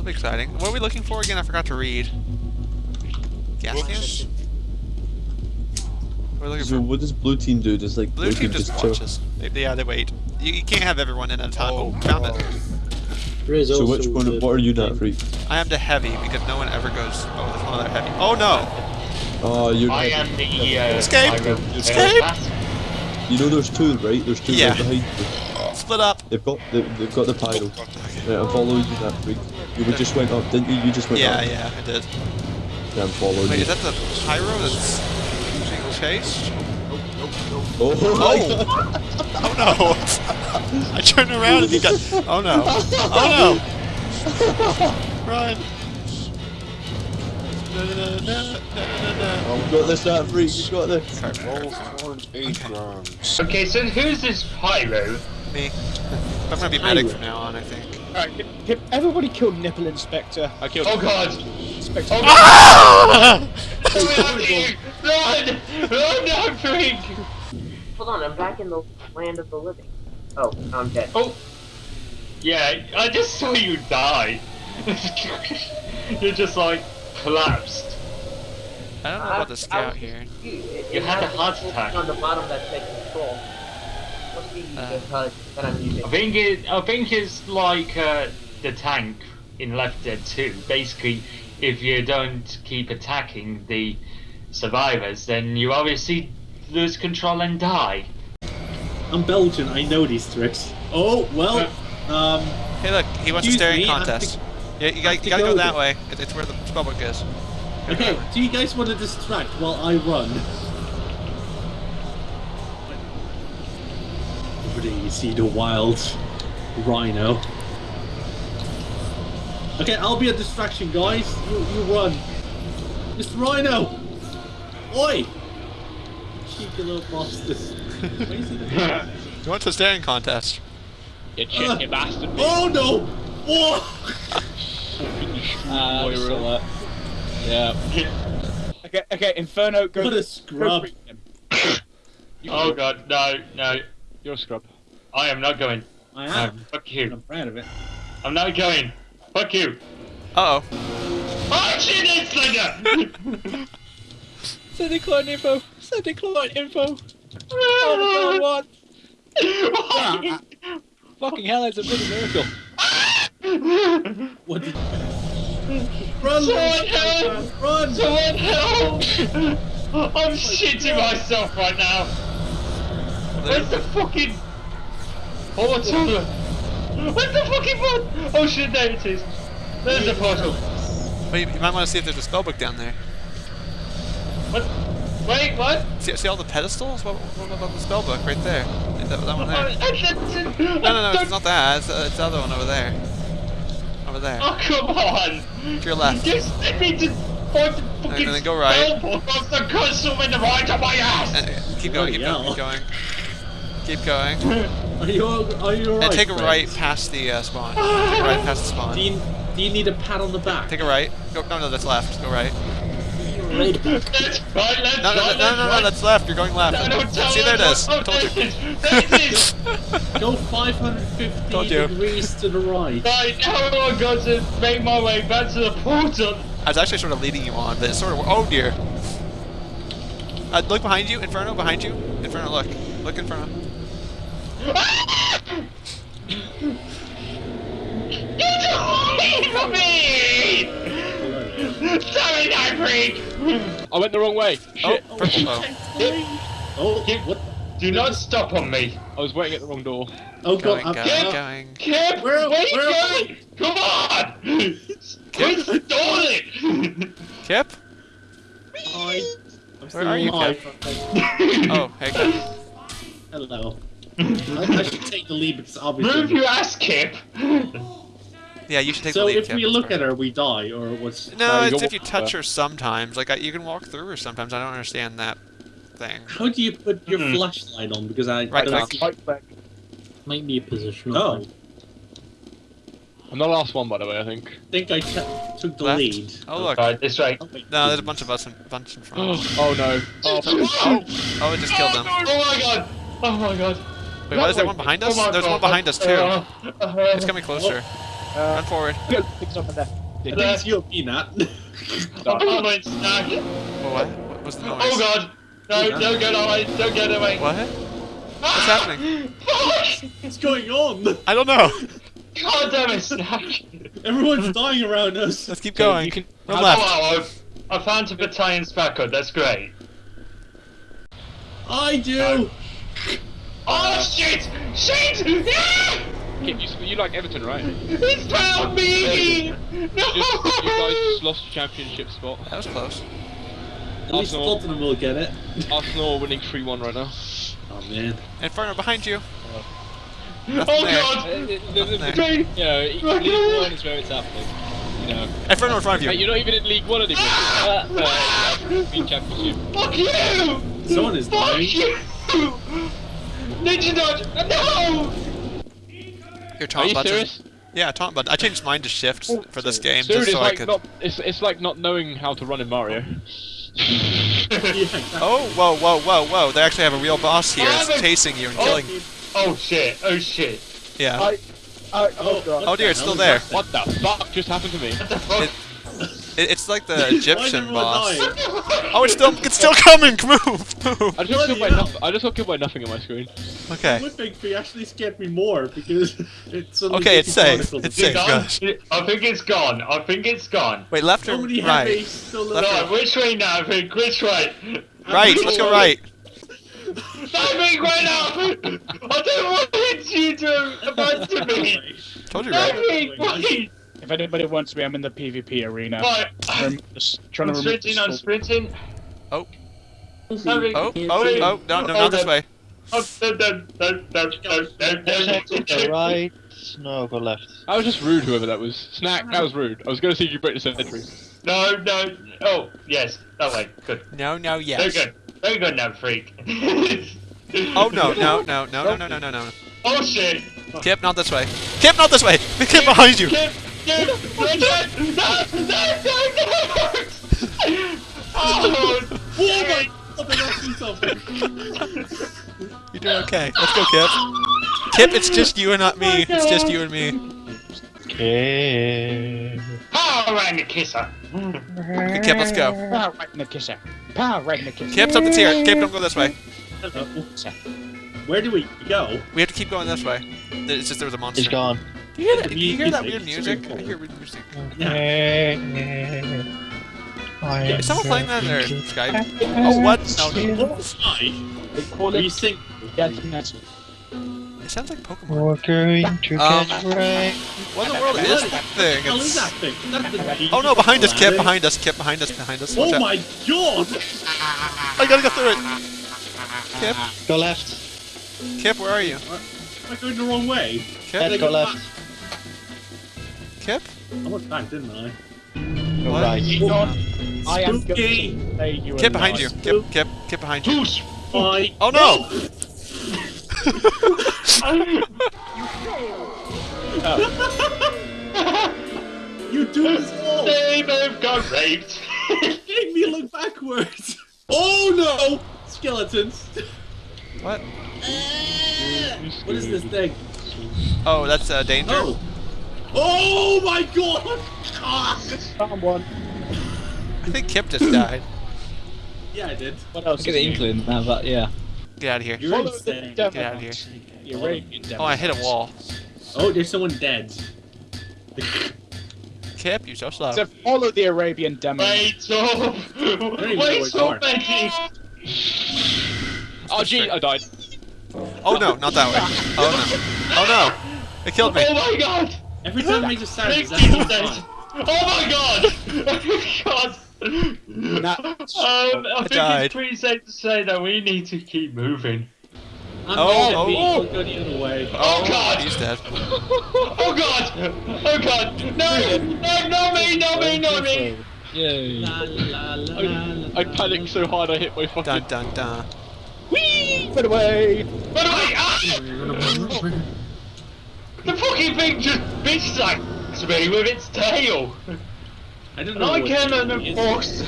will be exciting. What are we looking for again? I forgot to read. Gas Books. can? We're looking So for what does blue team do? Does like blue team just chill? watches. They, yeah, they wait. You, you can't have everyone in at a time. Oh, found it. So which one? the- What are you not freak? I am the heavy because no one ever goes. Oh, there's one other heavy. Oh no! Oh, you're. I am the uh, Escape! Escape! You know there's two, right? There's two Yeah. right behind you. Split up. They've got they, they've got the pyro. Right, I'm following you, that freak. You were just went up, didn't you? You just went Yeah, up. yeah, yeah, I did. Yeah, I'm following Wait, you. is that the pyro that's being chased? Oh, Oh! oh no! Oh, I turned around and he got. Oh no! Oh no! Run! No, no, no, no, no, no, no. oh, we got this, that freak. You got this. Roll for. Okay, so who's this Pyro? Me. I'm gonna be medic from now on, I think. Alright, can- can everybody killed Nipple Inspector. I killed Oh god! Inspector. Oh god! Run! Run now, freak! Hold on, I'm back in the land of the living. Oh, I'm dead. Oh! Yeah, I just saw you die. You're just like collapsed. I don't know about the uh, scout here. You had a heart attack. On the bottom that's taking control. Must be Uh. the HUD that I'm using. I think it. I think it's like uh, the tank in Left Dead 2. Basically, if you don't keep attacking the survivors, then you obviously lose control and die. I'm Belgian, I know these tricks. Oh, well, um, Hey, look, he wants a staring me, contest. to- Yeah, you, gotta, you gotta go go that way. It's where the spellbook is. Go okay, that do you guys want to distract while I run? Over there you see the wild rhino. Okay, I'll be a distraction, guys. You, you run. Mr. Rhino! Oi! Cheeky little bastards. Where is he? You want a staring contest? You cheeky bastard. Oh no! Oh! Uh, uh, yeah. Okay, okay, Inferno, go. What a scrub. freak him. Oh god, no, no. You're a scrub. I am not going. I No, am. fuck you. I'm proud of it. I'm not going. Fuck you. Uh oh. Oh shit, it's Slender! Sending client info. Sending client info. Oh my god, what? Fucking hell, it's a bit of miracle. What did Run! Someone help! Run! Someone help! I'm shitting myself right now. Where's the fucking portal? Where's the fucking portal? Oh shit, there it is. There's the portal. Wait, you might want to see if there's a spellbook down there. What? Wait, what? See, see all the pedestals? What, what about the spellbook right there? Is that, that one there? Oh, No, no, no, it's not that. It's, uh, it's the other one over there. Over there. Oh, come on! To your left. Just let me to find the fucking then go right. spell book of the console in the right of my ass! Uh, keep going, keep going, keep going. Keep going. Are you are you alright? And take a friends? right past the uh, spawn. Take a right past the spawn. Do you, do you need a pat on the back? Take a right. Go, no, no, that's left. Go right. Let's right, let's No, no, right, no, no, no, no, right. that's left. You're going left. No, no, See, there it what- is. I oh, told you. it is. There it is. Go 550 Told you. degrees to the right. Right, now I've got to make my way back to the portal. I was actually sort of leading you on, but it sort of. Oh dear. Uh, look behind you, Inferno. Behind you, Inferno. Look, look, Inferno. I went the wrong way. Oh, Shit. purple. Oh, Oh, Kip, what? do not stop on me. I was waiting at the wrong door. Oh going, god, going, I'm, Kip. going. Kip, Where- where, are you going? Come on! Quit stalling! Kip. I, I'm Where are you, alive. Oh, hey. Kip. Hello. I, I should take the lead because Move your ass, Kip! Yeah, you should take So the lead. So if we look right. at her, we die, or what's? No, No, it's if you touch her. her sometimes. Like I, you can walk through her sometimes. I don't understand that thing. How do you put your Hmm. flashlight on? Because I Right I click. Right back. Might be a position. Oh, I'm the last one, by the way, I think. think I t- took the Left. lead. Oh look. Right, this way. Oh. No, there's a bunch of us in bunch in front. oh no. Oh, Oh, Oh, it just killed them. Oh my god! Oh my god! Wait, why is there one behind us? Oh my There's one behind us too. Uh, uh, It's coming closer. Uh, Run forward. Good. Pick up there. At least you're peanut. I'm following Snack. Oh, what? What was the oh, noise? Oh god! No, don't get away! Don't get away! What? Ah! What's happening? Fuck! What's going on? I don't know. God damn it, Snack! Everyone's dying around us. Let's keep going. you can- Run Oh, left. wow, I've, I found a battalion Spaco, that's great. I do. Oh shit! Shit! Yeah! Kip, you, you like Everton, right? You It's found me! just, you guys just lost the championship spot. That was close. At least Arsenal. Tottenham will get it. Arsenal are winning 3-1 right now. Oh man. Inferno behind you. Oh there. god! Uh, the- the- the- There. you know, League One is where it's happening. You know, Inferno in front of Hey, you. you're not even in League One anymore. uh, uh, European Championship. Fuck you! Someone is Fuck dying. you! Ninja dodge! No! Your Are taunt you button. serious? Yeah, taunt button. I changed mine to shift oh, for this game Dude, just it's so I like could. not. It's it's like not knowing how to run in Mario. Oh, whoa, whoa, whoa, whoa! They actually have a real boss here. Oh, chasing you and Oh. killing you. Oh shit, oh shit. Yeah. I, I, oh, what god. Oh dear, it's still there. What the fuck just happened to me? What the fuck? It- It, it's like the Egyptian boss. dying? Oh, it's still, it's still coming. Move, move. I just got killed by nothing. I just got killed by nothing on my screen. Okay. Whipping tree actually scared me more because it's Okay, it's safe. particles. It's safe, it guys. I think it's gone. I think it's gone. Wait, left or So many right? still Left left. No, which way now, Vic? Which way? Right. Let's go right. Not Vic, right now! I don't want you to abandon me! Told you No, right. Vic, wait! If anybody wants me, I'm in the PvP arena. Right, I'm just trying I'm to remove sprinting, I'm the sprinting. Oh. No, Vic. Oh, oh, oh! No, no, not this way. Oh, no, no, no, no, no, no, no, no. right. No, go left. I was just rude, whoever that was. Snack, that was rude. I was going to see if you break the century. No, no. Oh, yes, that way. Good. No, no, Very yes. good. Very good now, freak. Oh no, no, no, no, no, no, no, no, no. Oh shit! Kip, not this way. Kip, not this way. The Kip behind you. Kip! Kip! No! No! No! No! Oh! Oh my. You're doing okay. Let's go, Kip. Kip, it's just you and not me. Oh, it's just you and me. Okay. Power around the kisser! Okay, Kip, let's go. Power right in the kisser. Power right in the kisser. Kip, something's here. Kip, don't go this way. Where do we go? We have to keep going this way. It's just there was a monster. He's gone. Do you hear that, The you hear that weird music? I hear weird music. I Is someone playing that in their Skype? Oh, what? No, no. Hi. They call Are you it sing? death metal. It sounds like Pokemon. We're going to Um, get right. What in the world is that thing? What the hell is that thing? That's the Oh no, behind us, Kip, behind us, Kip, behind us, behind us. Watch Oh out. my god! I gotta go through it. Kip, Go left. Kip, where are you? I'm I going the wrong way? Kip, Let's go left. Kip? I went back, didn't I? Go What? right. You know, I am Spooky. going to say you Kip are behind not. you. Kip, Kip, Kip behind you. Who's I? Oh no! You do this all! They both got raped! Make me look backwards! Oh no! Skeletons! What? What is this thing? Oh, that's uh, danger. Oh! Oh my god! Ah! Someone. I think Kip just died. Yeah, I did. What else? Look at is the new? inkling now, but yeah. Get out of here. You're Follow the insane. devil. Get out of here. The Arabian devil. Oh, I hit a wall. Oh, there's someone dead. Kip, you're so slow. So follow the Arabian demon. Wait up! even know where Wait you up, are. Oh gee, I died. Oh no, not that way. Oh no. Oh no. It killed me. Oh my god! Every time it makes a sound, Big it's actually deal, fine. Oh my god! Oh my god! Nah. um, I think died. it's pretty safe to say that we need to keep moving. I'm Oh, dead, oh, Pete. oh. Go the other way. Oh, God! He's dead. Oh god! Oh god! No! No, not me, not me, not me! Yay. La, la, la, la, I panicked so hard I hit my fucking. Dun dun dun. Whee! Put away! By the way, ah! The fucking thing just bitch slaps me with its tail! I don't And know I what can't the enemy is. enforce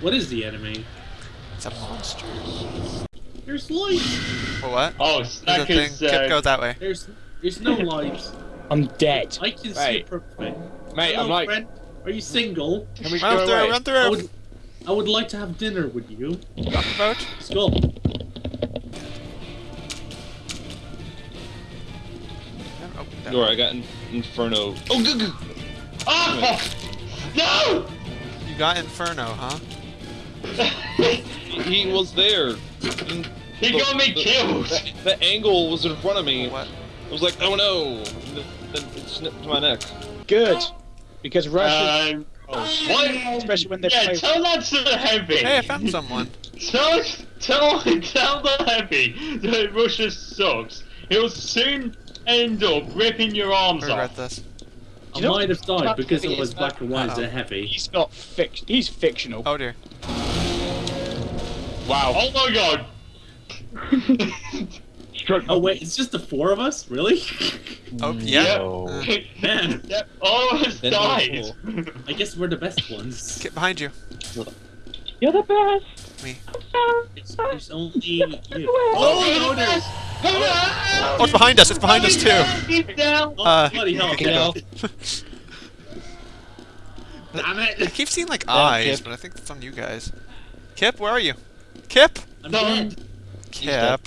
What is the enemy? It's a monster. There's lights. For what? Oh, There's a Snack thing. is. Kip, Uh, go that way. There's there's no lights. I'm dead. I can see Right. it perfectly. Mate, Hello, I'm like, friend. Are you single? can we Run go through, away? run I would, I would like to have dinner with you. Got the boat? Let's go. Oh, that- Alright, I got in Inferno. Oh, good, good. Oh! No! You got Inferno, huh? He was there. He got me The- killed! The, the angle was in front of me. What? I was like, oh no. Then then it snipped my neck. Good. Because Russia, Um, what? especially when they Yeah, play. tell that to the heavy. Hey, I found someone. Tell, tell, tell the heavy that Russia sucks. He'll soon end up ripping your I arms regret off. this. I You might have died because it was is? black and white Uh-oh. and heavy. He's not fic. He's fictional. Oh dear. Wow. Oh my god! Oh wait, it's just the four of us? Really? Oh, yeah. No. Uh, Man, Yep, all of us Then died. I guess we're the best ones. get behind you. You're the best. Me. It's, there's only you. Oh, no, there's. Oh, it's behind us. It's behind us too. Keep down. Oh, Uh, bloody hell. Pick it up. I it. keep seeing like eyes, but I think it's on you guys. Kip, where are you? Kip? I'm dead. Kip.